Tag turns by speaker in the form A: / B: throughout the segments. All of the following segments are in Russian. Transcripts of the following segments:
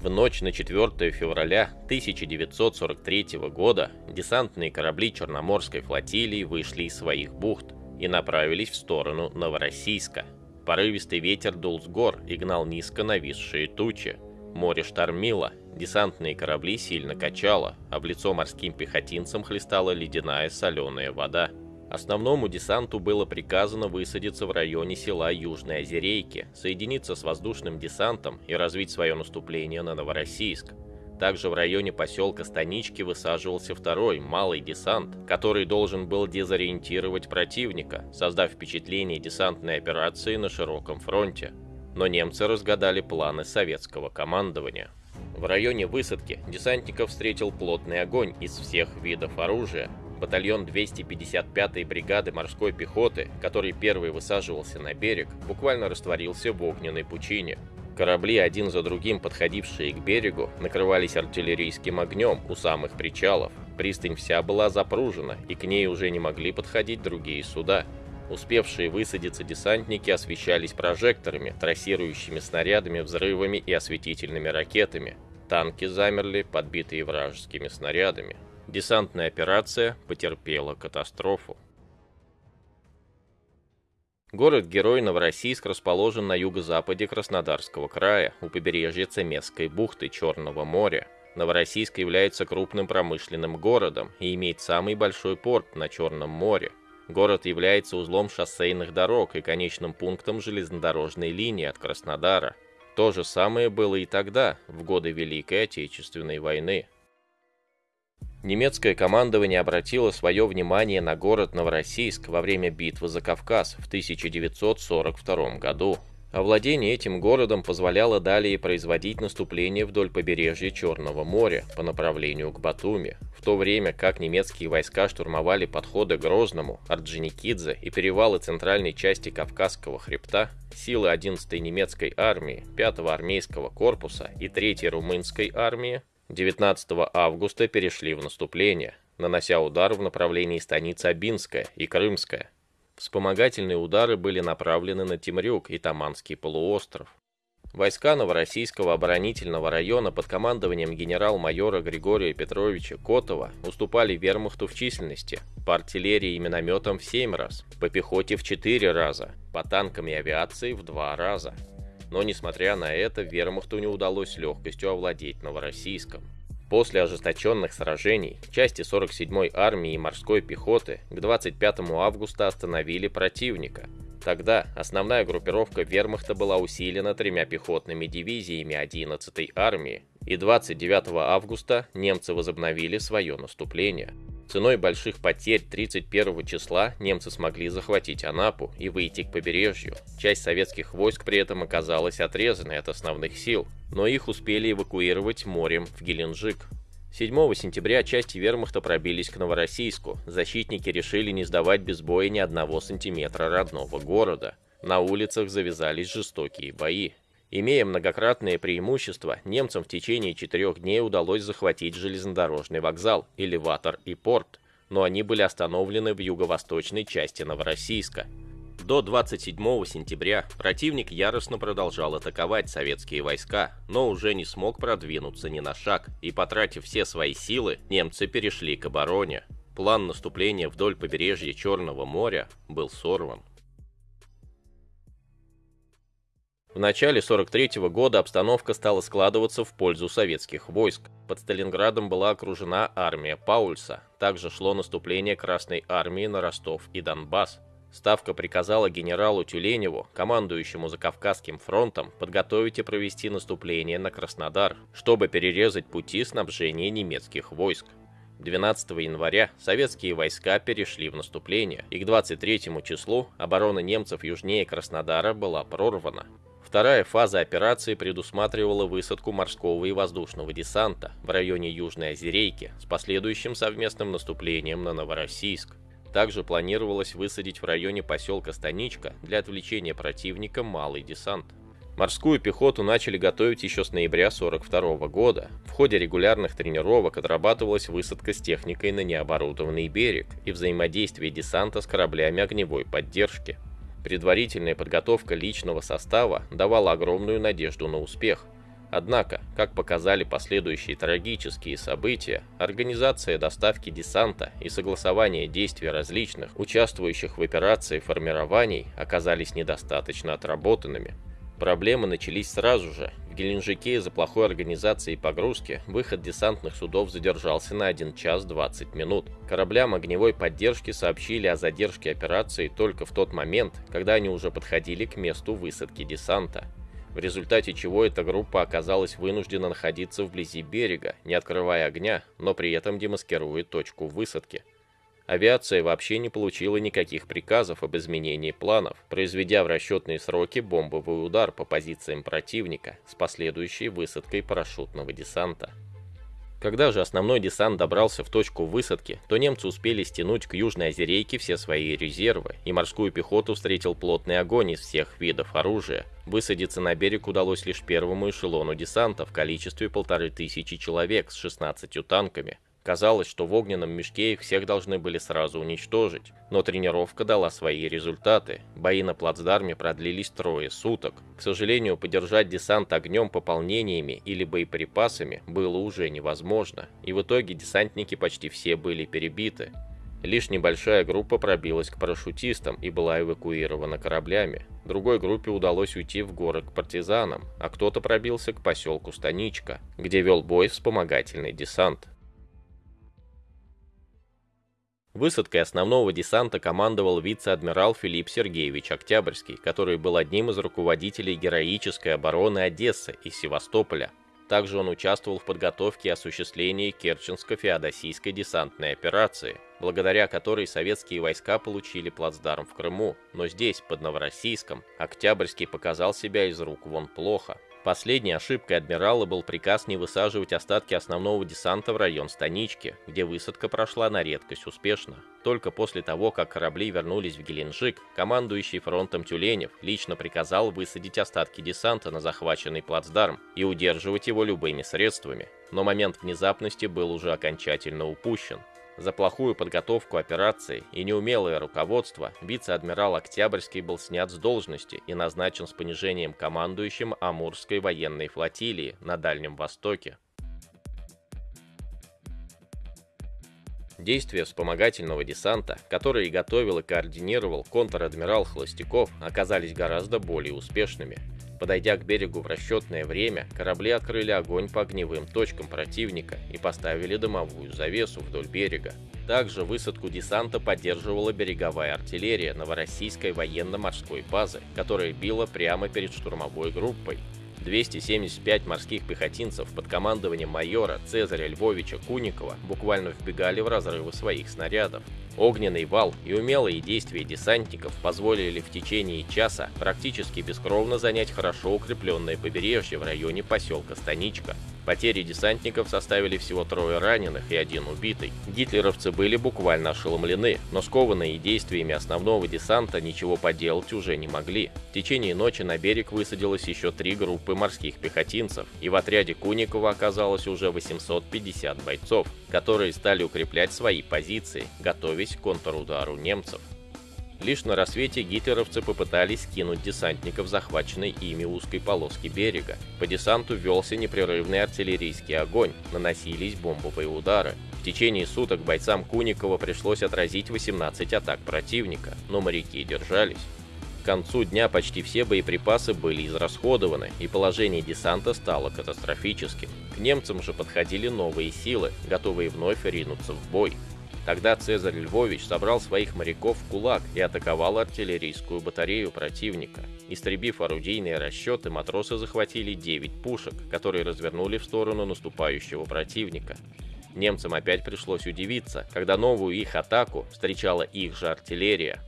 A: В ночь на 4 февраля 1943 года десантные корабли Черноморской флотилии вышли из своих бухт и направились в сторону Новороссийска. Порывистый ветер дул с гор и гнал низко нависшие тучи. Море штормило, десантные корабли сильно качало, а в лицо морским пехотинцам хлестала ледяная соленая вода. Основному десанту было приказано высадиться в районе села Южные Озерейки, соединиться с воздушным десантом и развить свое наступление на Новороссийск. Также в районе поселка Станички высаживался второй, малый десант, который должен был дезориентировать противника, создав впечатление десантной операции на широком фронте. Но немцы разгадали планы советского командования. В районе высадки десантников встретил плотный огонь из всех видов оружия, батальон 255-й бригады морской пехоты, который первый высаживался на берег, буквально растворился в огненной пучине. Корабли, один за другим подходившие к берегу, накрывались артиллерийским огнем у самых причалов. Пристань вся была запружена, и к ней уже не могли подходить другие суда. Успевшие высадиться десантники освещались прожекторами, трассирующими снарядами, взрывами и осветительными ракетами. Танки замерли, подбитые вражескими снарядами. Десантная операция потерпела катастрофу. Город-герой Новороссийск расположен на юго-западе Краснодарского края, у побережья Цемесской бухты Черного моря. Новороссийск является крупным промышленным городом и имеет самый большой порт на Черном море. Город является узлом шоссейных дорог и конечным пунктом железнодорожной линии от Краснодара. То же самое было и тогда, в годы Великой Отечественной войны. Немецкое командование обратило свое внимание на город Новороссийск во время битвы за Кавказ в 1942 году. Овладение этим городом позволяло далее производить наступление вдоль побережья Черного моря по направлению к Батуми, в то время как немецкие войска штурмовали подходы к Грозному, Орджоникидзе и перевалы центральной части Кавказского хребта, силы 11-й немецкой армии, 5-го армейского корпуса и 3-й румынской армии 19 августа перешли в наступление, нанося удар в направлении станицы Абинская и Крымская. Вспомогательные удары были направлены на Тимрюк и Таманский полуостров. Войска Новороссийского оборонительного района под командованием генерал-майора Григория Петровича Котова уступали вермахту в численности, по артиллерии и минометам в 7 раз, по пехоте в 4 раза, по танкам и авиации в 2 раза но несмотря на это, вермахту не удалось легкостью овладеть Новороссийском. После ожесточенных сражений части 47-й армии и морской пехоты к 25 августа остановили противника. Тогда основная группировка вермахта была усилена тремя пехотными дивизиями 11-й армии, и 29 августа немцы возобновили свое наступление. Ценой больших потерь 31 числа немцы смогли захватить Анапу и выйти к побережью. Часть советских войск при этом оказалась отрезанной от основных сил, но их успели эвакуировать морем в Геленджик. 7 сентября части вермахта пробились к Новороссийску. Защитники решили не сдавать без боя ни одного сантиметра родного города. На улицах завязались жестокие бои. Имея многократное преимущество, немцам в течение четырех дней удалось захватить железнодорожный вокзал, элеватор и порт, но они были остановлены в юго-восточной части Новороссийска. До 27 сентября противник яростно продолжал атаковать советские войска, но уже не смог продвинуться ни на шаг, и потратив все свои силы, немцы перешли к обороне. План наступления вдоль побережья Черного моря был сорван. Начале 43 -го года обстановка стала складываться в пользу советских войск. Под Сталинградом была окружена армия Паульса. Также шло наступление Красной армии на Ростов и Донбасс. Ставка приказала генералу Тюленеву, командующему Закавказским фронтом, подготовить и провести наступление на Краснодар, чтобы перерезать пути снабжения немецких войск. 12 января советские войска перешли в наступление, и к 23 числу оборона немцев южнее Краснодара была прорвана. Вторая фаза операции предусматривала высадку морского и воздушного десанта в районе Южной Озерейки с последующим совместным наступлением на Новороссийск. Также планировалось высадить в районе поселка Станичка для отвлечения противника малый десант. Морскую пехоту начали готовить еще с ноября 1942 года. В ходе регулярных тренировок отрабатывалась высадка с техникой на необорудованный берег и взаимодействие десанта с кораблями огневой поддержки. Предварительная подготовка личного состава давала огромную надежду на успех. Однако, как показали последующие трагические события, организация доставки десанта и согласование действий различных, участвующих в операции формирований, оказались недостаточно отработанными. Проблемы начались сразу же. В Геленджике из-за плохой организации погрузки выход десантных судов задержался на 1 час 20 минут. Кораблям огневой поддержки сообщили о задержке операции только в тот момент, когда они уже подходили к месту высадки десанта в результате чего эта группа оказалась вынуждена находиться вблизи берега, не открывая огня, но при этом демаскируя точку высадки. Авиация вообще не получила никаких приказов об изменении планов, произведя в расчетные сроки бомбовый удар по позициям противника с последующей высадкой парашютного десанта. Когда же основной десант добрался в точку высадки, то немцы успели стянуть к Южной Озерейке все свои резервы, и морскую пехоту встретил плотный огонь из всех видов оружия. Высадиться на берег удалось лишь первому эшелону десанта в количестве полторы тысячи человек с 16 танками, Казалось, что в огненном мешке их всех должны были сразу уничтожить, но тренировка дала свои результаты. Бои на плацдарме продлились трое суток. К сожалению, поддержать десант огнем, пополнениями или боеприпасами было уже невозможно, и в итоге десантники почти все были перебиты. Лишь небольшая группа пробилась к парашютистам и была эвакуирована кораблями. Другой группе удалось уйти в горы к партизанам, а кто-то пробился к поселку Станичка, где вел бой вспомогательный десант. Высадкой основного десанта командовал вице-адмирал Филипп Сергеевич Октябрьский, который был одним из руководителей героической обороны Одессы и Севастополя. Также он участвовал в подготовке и осуществлении Керченско-Феодосийской десантной операции, благодаря которой советские войска получили плацдарм в Крыму, но здесь, под Новороссийском, Октябрьский показал себя из рук вон плохо. Последней ошибкой адмирала был приказ не высаживать остатки основного десанта в район Станички, где высадка прошла на редкость успешно. Только после того, как корабли вернулись в Геленджик, командующий фронтом Тюленев лично приказал высадить остатки десанта на захваченный плацдарм и удерживать его любыми средствами. Но момент внезапности был уже окончательно упущен. За плохую подготовку операции и неумелое руководство вице-адмирал Октябрьский был снят с должности и назначен с понижением командующим Амурской военной флотилии на Дальнем Востоке. Действия вспомогательного десанта, который готовил и координировал контр-адмирал Холостяков, оказались гораздо более успешными. Подойдя к берегу в расчетное время, корабли открыли огонь по огневым точкам противника и поставили дымовую завесу вдоль берега. Также высадку десанта поддерживала береговая артиллерия Новороссийской военно-морской базы, которая била прямо перед штурмовой группой. 275 морских пехотинцев под командованием майора Цезаря Львовича Куникова буквально вбегали в разрывы своих снарядов. Огненный вал и умелые действия десантников позволили в течение часа практически бескровно занять хорошо укрепленное побережье в районе поселка Станичка. Потери десантников составили всего трое раненых и один убитый. Гитлеровцы были буквально ошеломлены, но скованные действиями основного десанта ничего поделать уже не могли. В течение ночи на берег высадилось еще три группы морских пехотинцев, и в отряде Куникова оказалось уже 850 бойцов, которые стали укреплять свои позиции, готовясь к контрудару немцев. Лишь на рассвете гитлеровцы попытались скинуть десантников захваченной ими узкой полоски берега. По десанту велся непрерывный артиллерийский огонь, наносились бомбовые удары. В течение суток бойцам Куникова пришлось отразить 18 атак противника, но моряки держались. К концу дня почти все боеприпасы были израсходованы, и положение десанта стало катастрофическим. К немцам же подходили новые силы, готовые вновь ринуться в бой. Тогда Цезарь Львович собрал своих моряков в кулак и атаковал артиллерийскую батарею противника. Истребив орудийные расчеты, матросы захватили 9 пушек, которые развернули в сторону наступающего противника. Немцам опять пришлось удивиться, когда новую их атаку встречала их же артиллерия,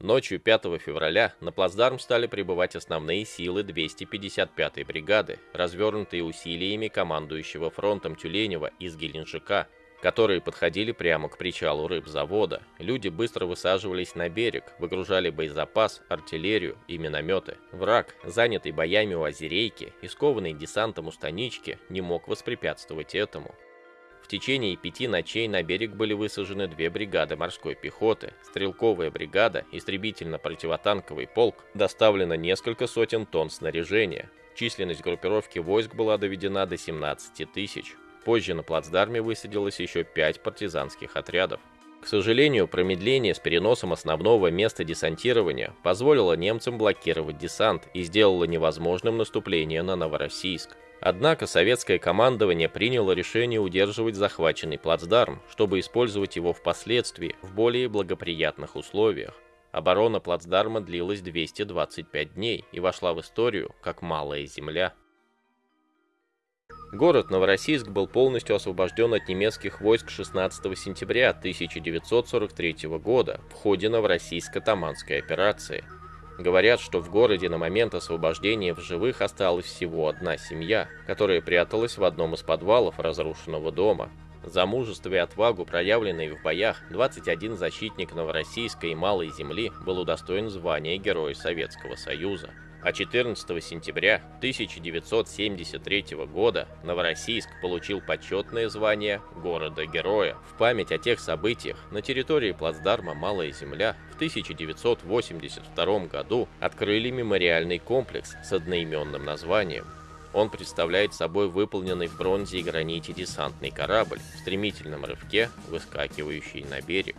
A: Ночью 5 февраля на плацдарм стали прибывать основные силы 255-й бригады, развернутые усилиями командующего фронтом Тюленева из Геленджика, которые подходили прямо к причалу рыбзавода. Люди быстро высаживались на берег, выгружали боезапас, артиллерию и минометы. Враг, занятый боями у Озерейки и скованный десантом у Станички, не мог воспрепятствовать этому. В течение пяти ночей на берег были высажены две бригады морской пехоты, стрелковая бригада, истребительно-противотанковый полк, доставлено несколько сотен тонн снаряжения. Численность группировки войск была доведена до 17 тысяч. Позже на плацдарме высадилось еще пять партизанских отрядов. К сожалению, промедление с переносом основного места десантирования позволило немцам блокировать десант и сделало невозможным наступление на Новороссийск. Однако советское командование приняло решение удерживать захваченный плацдарм, чтобы использовать его впоследствии в более благоприятных условиях. Оборона плацдарма длилась 225 дней и вошла в историю как «Малая земля». Город Новороссийск был полностью освобожден от немецких войск 16 сентября 1943 года в ходе Новороссийско-Таманской операции – Говорят, что в городе на момент освобождения в живых осталась всего одна семья, которая пряталась в одном из подвалов разрушенного дома. За мужество и отвагу, проявленные в боях, 21 защитник Новороссийской Малой Земли был удостоен звания Героя Советского Союза а 14 сентября 1973 года Новороссийск получил почетное звание города-героя. В память о тех событиях на территории плацдарма «Малая земля» в 1982 году открыли мемориальный комплекс с одноименным названием. Он представляет собой выполненный в бронзе и граните десантный корабль в стремительном рывке, выскакивающий на берег.